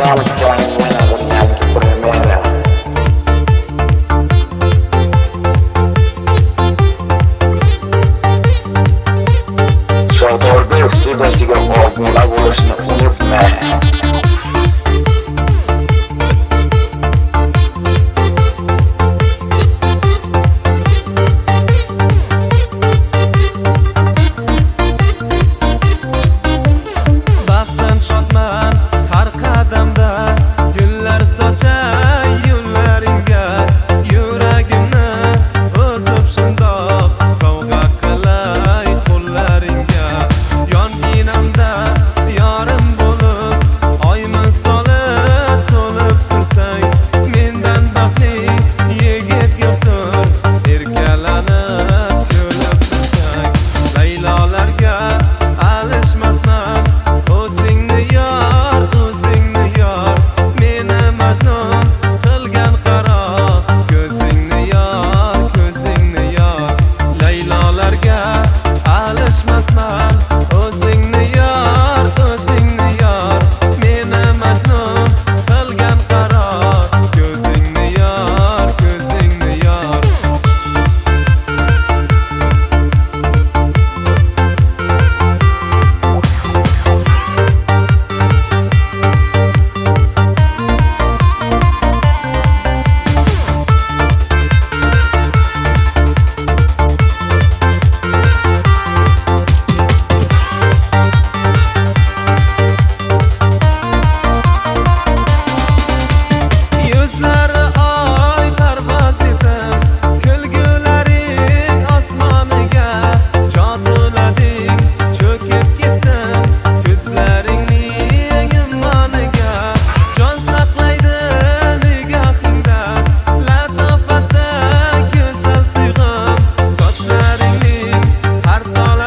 Saltan buena que primera Şartlarda üstü de sigara olmalı buluşunu unutma harta